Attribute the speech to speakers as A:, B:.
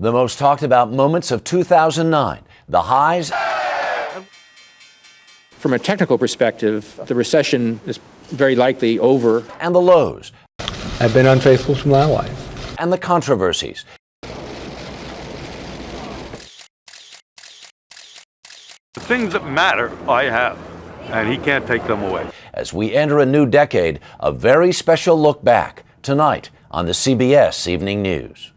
A: The most talked about moments of 2009, the highs
B: From a technical perspective, the recession is very likely over.
A: and the lows,
C: I've been unfaithful to my wife.
A: and the controversies.
D: The things that matter, I have, and he can't take them away.
A: As we enter a new decade, a very special look back tonight on the CBS Evening News.